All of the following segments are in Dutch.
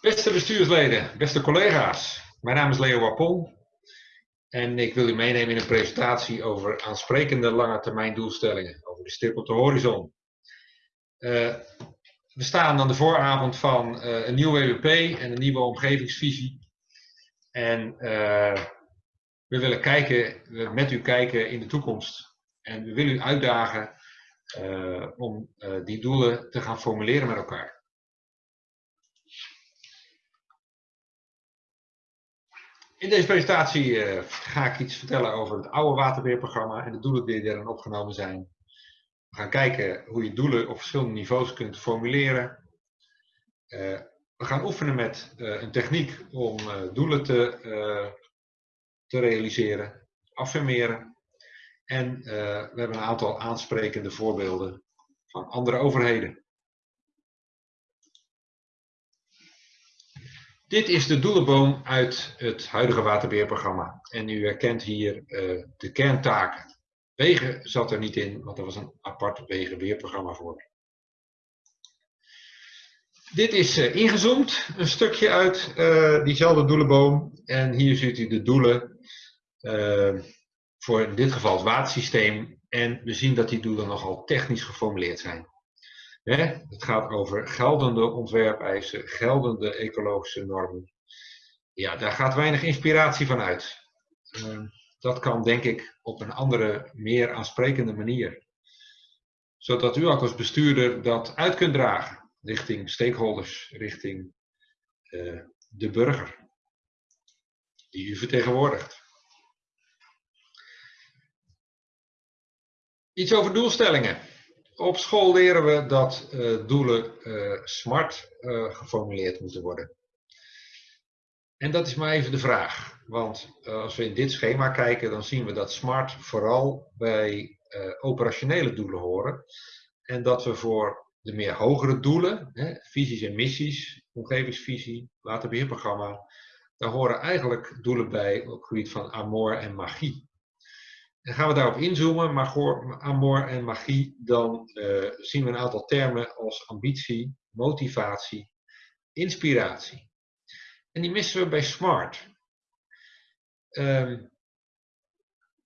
Beste bestuursleden, beste collega's, mijn naam is Leo Wapon en ik wil u meenemen in een presentatie over aansprekende lange termijn doelstellingen, over de stip op de horizon. Uh, we staan aan de vooravond van uh, een nieuw WWP en een nieuwe omgevingsvisie. En uh, we willen kijken, met u kijken in de toekomst. En we willen u uitdagen om die doelen te gaan formuleren met elkaar. In deze presentatie uh, ga ik iets vertellen over het oude waterbeheerprogramma en de doelen die erin opgenomen zijn. We gaan kijken hoe je doelen op verschillende niveaus kunt formuleren. Uh, we gaan oefenen met uh, een techniek om doelen te, te realiseren, affirmeren. En we hebben een aantal aansprekende voorbeelden van andere overheden. Dit is de doelenboom uit het huidige waterbeheerprogramma. En u herkent hier uh, de kerntaken. Wegen zat er niet in, want er was een apart wegenbeheerprogramma voor. Dit is uh, ingezoomd, een stukje uit uh, diezelfde doelenboom. En hier ziet u de doelen voor in dit geval het watersysteem. En we zien dat die doelen nogal technisch geformuleerd zijn. Het gaat over geldende ontwerpeisen, geldende ecologische normen. Ja, daar gaat weinig inspiratie van uit. Ehm, dat kan denk ik op een andere, meer aansprekende manier. Zodat u ook als bestuurder dat uit kunt dragen richting stakeholders, richting uh, de burger die u vertegenwoordigt. Iets over doelstellingen. Op school leren we dat uh, doelen uh, smart uh, geformuleerd moeten worden. En dat is maar even de vraag. Want als we in dit schema kijken, dan zien we dat smart vooral bij operationele doelen horen. En dat we voor de meer hogere doelen, hè, visies en missies, omgevingsvisie, waterbeheerprogramma, daar horen eigenlijk doelen bij op het gebied van amor en magie. En gaan we daarop inzoomen, maar voor amor en magie, dan uh, zien we een aantal termen als ambitie, motivatie, inspiratie. En die missen we bij SMART. Um,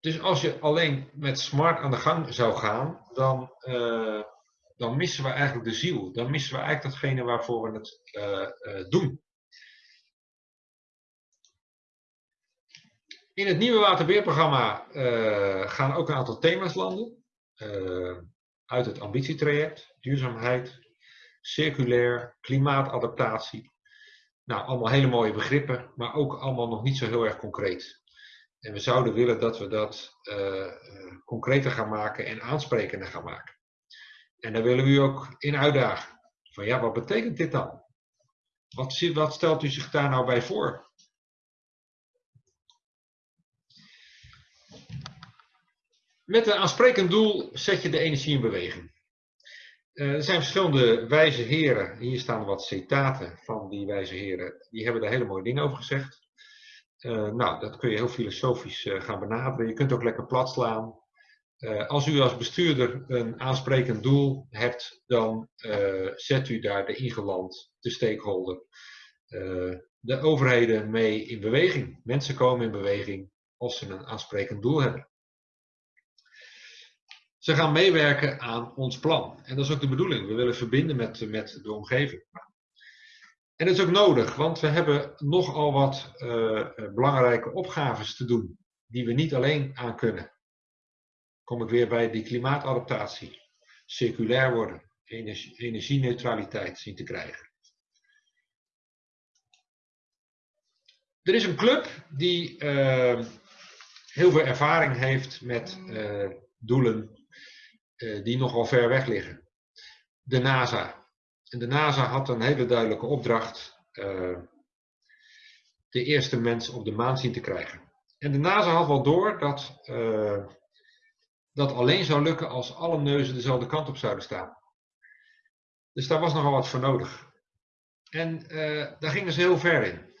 dus als je alleen met SMART aan de gang zou gaan, dan, uh, dan missen we eigenlijk de ziel. Dan missen we eigenlijk datgene waarvoor we het uh, doen. In het nieuwe waterbeheerprogramma uh, gaan ook een aantal thema's landen. Uh, uit het ambitietraject, duurzaamheid, circulair, klimaatadaptatie. Nou, allemaal hele mooie begrippen, maar ook allemaal nog niet zo heel erg concreet. En we zouden willen dat we dat uh, concreter gaan maken en aansprekender gaan maken. En daar willen we u ook in uitdagen. Van ja, wat betekent dit dan? Wat, wat stelt u zich daar nou bij voor? Met een aansprekend doel zet je de energie in beweging. Uh, er zijn verschillende wijze heren, hier staan wat citaten van die wijze heren, die hebben daar hele mooie dingen over gezegd. Uh, nou, dat kun je heel filosofisch uh, gaan benaderen. Je kunt ook lekker plat slaan. als u als bestuurder een aansprekend doel hebt, dan zet u daar de ingeland, de stakeholder, de overheden mee in beweging. Mensen komen in beweging als ze een aansprekend doel hebben. Ze gaan meewerken aan ons plan. En dat is ook de bedoeling. We willen verbinden met, met de omgeving. En dat is ook nodig, want we hebben nogal wat uh, belangrijke opgaves te doen, die we niet alleen aan kunnen. Kom ik weer bij die klimaatadaptatie. Circulair worden, energie, energieneutraliteit zien te krijgen. Er is een club die uh, heel veel ervaring heeft met doelen die nogal ver weg liggen. De NASA. En de NASA had een hele duidelijke opdracht. Uh, de eerste mens op de maan zien te krijgen. En de NASA had wel door dat uh, dat alleen zou lukken als alle neuzen dezelfde kant op zouden staan. Dus daar was nogal wat voor nodig. En daar gingen ze heel ver in.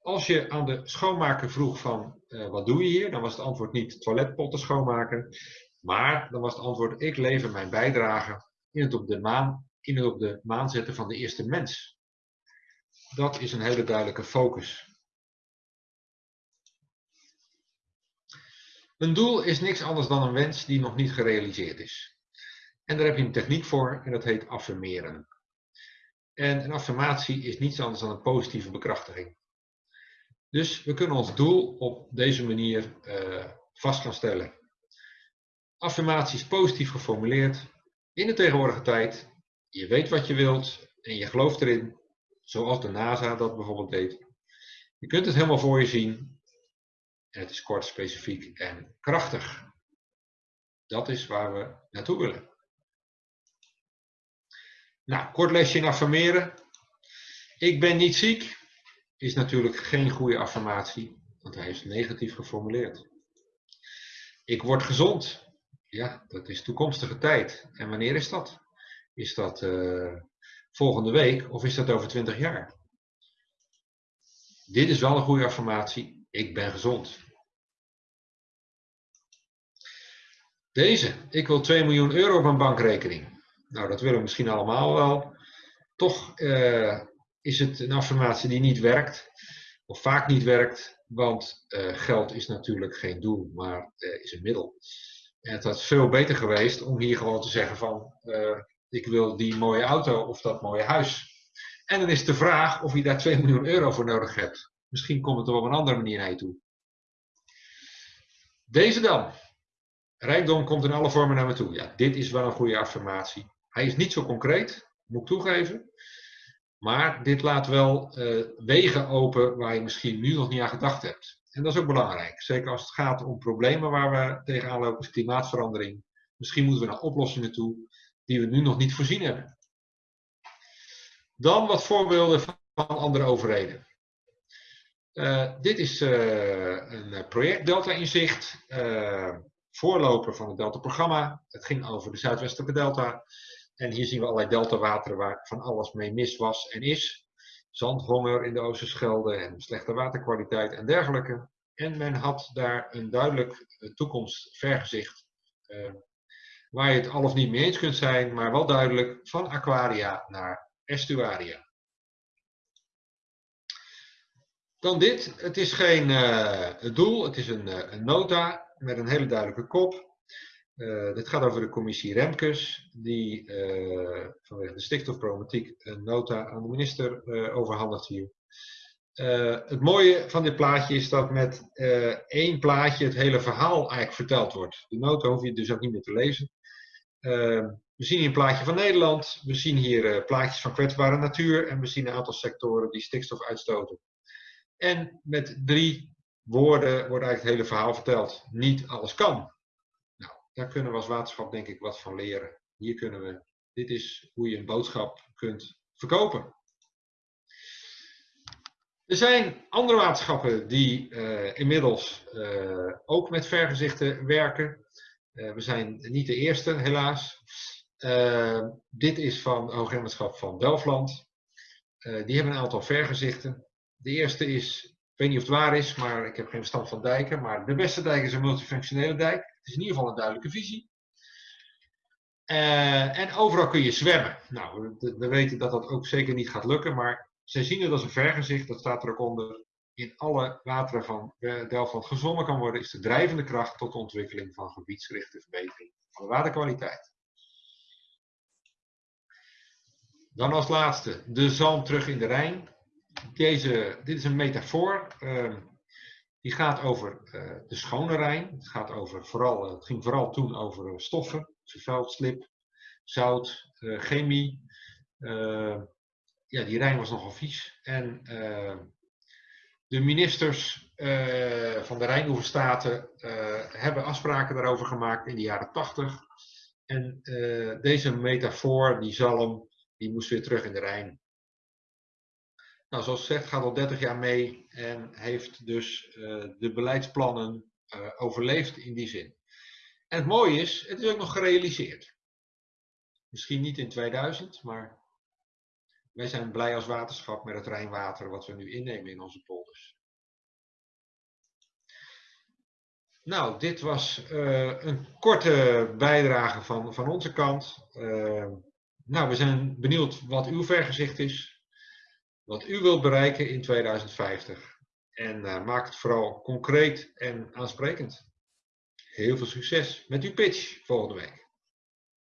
Als je aan de schoonmaker vroeg van wat doe je hier, dan was het antwoord niet toiletpotten schoonmaken, maar dan was het antwoord, ik lever mijn bijdrage in het op de maan, in het op de maan zetten van de eerste mens. dat is een hele duidelijke focus. Een doel is niks anders dan een wens die nog niet gerealiseerd is. En daar heb je een techniek voor en dat heet affirmeren. En een affirmatie is niets anders dan een positieve bekrachtiging. Dus we kunnen ons doel op deze manier uh, vast gaan stellen. Affirmaties positief geformuleerd, in de tegenwoordige tijd. Je weet wat je wilt en je gelooft erin, zoals de NASA dat bijvoorbeeld deed. Je kunt het helemaal voor je zien. En het is kort, specifiek en krachtig. Dat is waar we naartoe willen. Nou, kort lesje in affirmeren. Ik ben niet ziek is natuurlijk geen goede affirmatie, want hij is negatief geformuleerd. Ik word gezond. Ja, dat is toekomstige tijd. En wanneer is dat? Is dat uh, volgende week of is dat over 20 jaar? Dit is wel een goede affirmatie. Ik ben gezond. Deze. Ik wil 2 miljoen euro op mijn bankrekening. Nou, dat willen we misschien allemaal wel. Toch uh, is het een affirmatie die niet werkt. Of vaak niet werkt. Want uh, geld is natuurlijk geen doel, maar is een middel. Het had veel beter geweest om hier gewoon te zeggen van ik wil die mooie auto of dat mooie huis. En dan is de vraag of je daar 2 miljoen euro voor nodig hebt. Misschien komt het er op een andere manier naar je toe. Deze dan. Rijkdom komt in alle vormen naar me toe. Ja, dit is wel een goede affirmatie. Hij is niet zo concreet, moet ik toegeven. Maar dit laat wel uh, wegen open waar je misschien nu nog niet aan gedacht hebt. En dat is ook belangrijk. Zeker als het gaat om problemen waar we tegenaan lopen, als klimaatverandering. Misschien moeten we naar oplossingen toe die we nu nog niet voorzien hebben. Dan wat voorbeelden van andere overheden. Uh, dit is uh, een project Delta Inzicht, uh, voorloper van het Delta-programma. Het ging over de Zuidwestelijke Delta. En hier zien we allerlei deltawateren waar van alles mee mis was en is. Zandhonger in de Oosterschelde en slechte waterkwaliteit en dergelijke. En men had daar een duidelijk toekomstvergezicht waar je het al of niet mee eens kunt zijn, maar wel duidelijk van aquaria naar estuaria. Dan dit. Het is geen uh, doel, het is een, een, nota met een hele duidelijke kop. Uh, dit gaat over de commissie Remkes, die vanwege de stikstofproblematiek een nota aan de minister overhandigt hier. het mooie van dit plaatje is dat met één plaatje het hele verhaal eigenlijk verteld wordt. De nota hoef je dus ook niet meer te lezen. Ehm, we zien hier een plaatje van Nederland, we zien hier uh, plaatjes van kwetsbare natuur en we zien een aantal sectoren die stikstof uitstoten. En met drie woorden wordt eigenlijk het hele verhaal verteld. Niet alles kan. Daar kunnen we als waterschap denk ik wat van leren. Hier kunnen we, dit is hoe je een boodschap kunt verkopen. Er zijn andere waterschappen die uh, inmiddels uh, ook met vergezichten werken. Uh, we zijn niet de eerste, helaas. Dit is van Hoogheemraadschap van Delftland. Uh, die hebben een aantal vergezichten. De eerste is, weet niet of het waar is, maar ik heb geen verstand van dijken. Maar de beste dijk is een multifunctionele dijk. Het is in ieder geval een duidelijke visie. en overal kun je zwemmen. Nou, we weten dat dat ook zeker niet gaat lukken, maar zij zien het als een vergezicht, dat staat er ook onder in alle wateren van Delftland gezwommen kan worden, is de drijvende kracht tot de ontwikkeling van gebiedsgerichte verbetering van de waterkwaliteit. Dan als laatste de zalm terug in de Rijn. Deze, dit is een metafoor. Uh, die gaat over uh, de schone Rijn. Het, gaat over vooral, uh, het ging vooral toen over stoffen, vervuild slip, zout, chemie. ja, die Rijn was nogal vies. En de ministers van de Rijnoeverstaten hebben afspraken daarover gemaakt in de jaren 80. En deze metafoor, die zalm, die moest weer terug in de Rijn. Nou, zoals gezegd, gaat al 30 jaar mee en heeft dus de beleidsplannen overleefd in die zin. En het mooie is, het is ook nog gerealiseerd. Misschien niet in 2000, maar wij zijn blij als waterschap met het Rijnwater wat we nu innemen in onze polders. Nou, dit was uh, een korte bijdrage van, van onze kant. Nou, we zijn benieuwd wat uw vergezicht is. Wat u wilt bereiken in 2050. En uh, maak het vooral concreet en aansprekend. Heel veel succes met uw pitch volgende week.